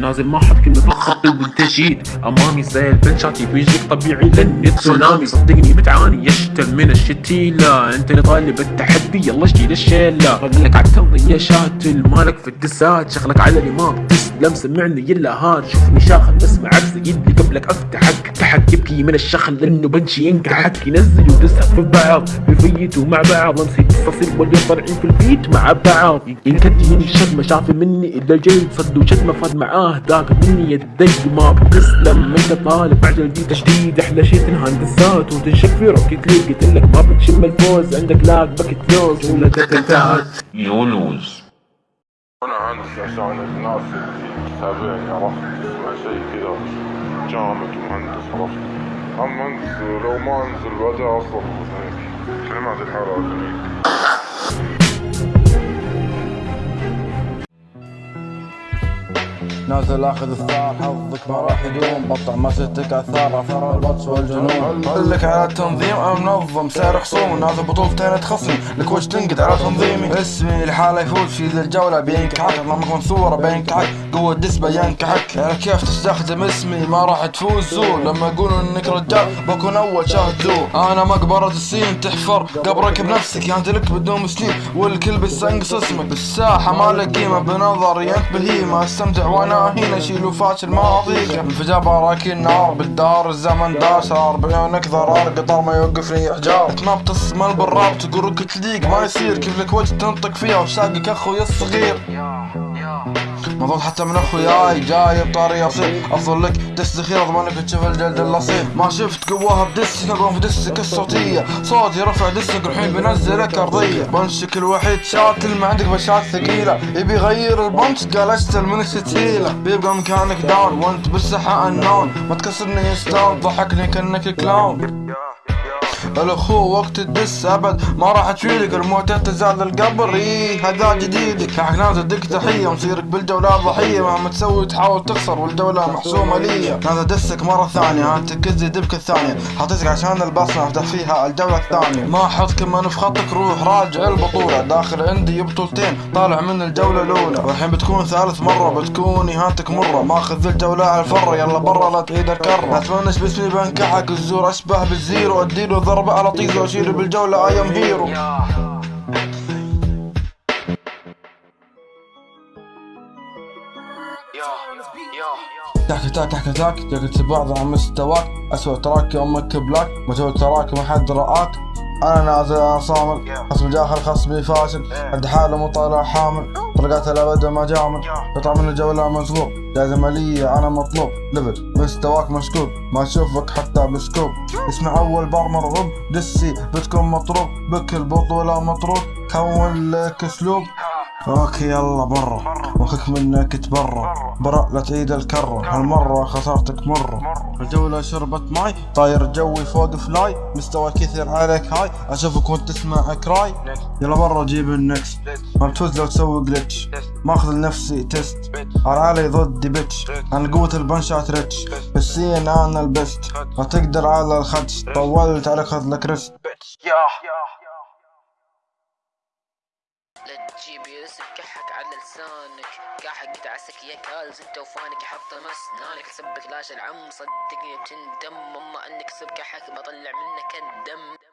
نازل ما حط كلمة الخط والتجديد أمامي زي البنشاتي بيجيك طبيعي لاني تسونامي. صدقني بتعاني يشتل من الشتيلة. أنت اللي طالب التحدي يلا شيل الشيلة لك عالتمضي يا شاتل. مالك في الدسات. شغلك على اللي ما بتسلم سمعني يلا هاد شوفني شاخل اسمع سيدي قبلك أفتحك. افتحك يبكي من الشخل. لأنه بنشي ينكحك. ينزل ودسها في بعض. بيفيتوا مع بعض. نسيت التصير واللي طالعين في البيت مع بعض. ينكدي من الشد شاف مني إلا الجيد صد وشد ما فاد معاه. ذاك مني يدي ما بتسلم انت طالب عجل دي تجديد أحلى شي تنهندسات وتنشك في روكيت ليج قلت لك ما بتشم الفوز عندك لاك باكت لوز ولدك انتهت يونوز أنا عندي عشان الناس اللي تتابعني عرفت؟ مع شيء كذا جامد ومهندس عرفت؟ هم مهندس لو ما انزل بعدها أصلا كلمات الحالة جميل نازل آخذ الثار حظك ما راح يدوم. بطع مسيرتك آثار اثار البطش والجنون. أقول لك على التنظيم أنا منظم؟ سعر خصوم نازل بطولتين تخصم. لك وش تنقد على تنظيمي؟ اسمي لحاله يفوز في ذي الجولة بينكحك اطلع منصورة بينكحك قوة دسبة ينكحك يعني كيف تستخدم اسمي؟ ما راح تفوز زور لما يقولوا إنك رجال بكون أول شاهد زور أنا مقبرة السين تحفر. قبرك بنفسك يعني لك بدون مسلم. والكل بيستنقص اسمك بالساحة ما لك قيمة. بنظري انت بهيمة أستمتع وأنا هنا. شيلوا فاشل ما اضيقه انفجار براكين نار بالدار الزمن دار صار. بعيونك ضرار. قطار ما يوقفني إحجار. ما بتصمل بالراب. تقول تليق ما يصير. كيف لك وجه تنطق فيها. وشاقك أخوي الصغير. مضغوط حتى من أخوياي جاي بطاري اصيل أفضل لك دس ذخيرة اضمنك تشوف الجلد الاصيل ما شفت قواها بدس نقوم في دسك الصوتية صوتي رفع دسك الحين بنزلك ارضية بنشك الوحيد شاتل ما عندك بشات ثقيلة. يبي يغير البنش قال اشتل من الشتيلة بيبقى مكانك داون وأنت بالساحة النون. ما تكسرني ستار ضحكني كأنك كلاون. الاخو وقت الدس أبد. ما راح تفيدك الموت تزال القبر. إيه هذا جديدك حق نازل دك تحية مصيرك بالجولة ضحية مهما تسوي تحاول تخسر والجولة محسومة ليا نازل دسك مرة ثانية. انت كزي دبك الثانية. حطيتك عشان البصمة افتح فيها الجولة الثانية. ما أحط كمان في خطك روح راجع البطولة. داخل عندي بطولتين طالع من الجولة الأولى. والحين بتكون ثالث مرة بتكون إهانتك مرة. ماخذ الجولة على الفرة يلا برا لا تعيد الكرة. تفنش باسمي بنكحك. الزور أشبه بالزيرو. أديله ضربة على طيزة واشيله بالجولة اي ام هيرو تحكي تاك تحكي تاك جاك بعض عن مستواك. أسوأ تراك أمك بلاك مجهول تراك ما حد رآك. أنا نازل أنا صامل. خصم جاخر خصمي فاشل. عند حاله مو طالع حامل. طلقات الأبد ما جامل قطع من الجولة مزغوب جائزة مالية أنا مطلوب. ليفل مستواك مشكوك ما أشوفك حتى بسكوب. اسمع أول بار مرغوب. دسي بتكون مطروب. بك البطولة مطروب. كون لك أسلوب. okay يلا برا. وخك منك تبرا. برا. لا تعيد الكرة. هالمرة خسارتك مرة. الجولة شربت ماي طاير جوي فوق fly مستوى كثير عليك high أشوفك وأنت تسمع cry يلا برا جيب النكس. ما بتفوز لو تسوي جلتش ماخذ لنفسي taste علي ضدي bitch أنا قوة ال punch ات rich بالسين أنا ال best. ما تقدر على الخدش. طولت عليك خذ لك rest لا تجيب يوسف كحك على لسانك. كحك تعسك يا كالز انت وفانك حط مسنانك. سبك لاش العم صدقني بتندم اما انك سب كحك بطلع منك الدم.